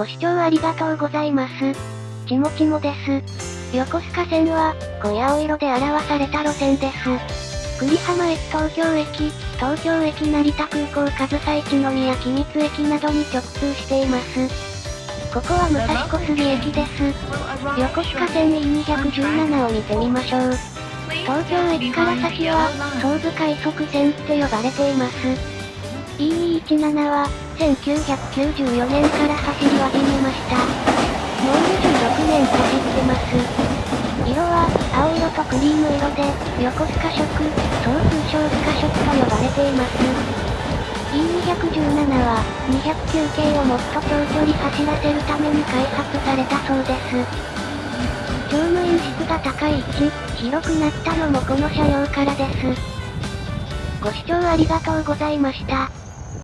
ご視聴ありがとうございます。ちもちもです。横須賀線は、濃い青色で表された路線です。栗浜駅東京駅、東京駅成田空港上総一宮君津駅などに直通しています。ここは武蔵小杉駅です。横須賀線 E217 を見てみましょう。東京駅から先は、総武快速線って呼ばれています。E217 は、1994年から走り始めました。もう26年走ってます。色は、青色とクリーム色で、横須賀色、総通称スカ色と呼ばれています。E217 は、209系をもっと長距離走らせるために開発されたそうです。乗務員室が高い位置、広くなったのもこの車両からです。ご視聴ありがとうございました。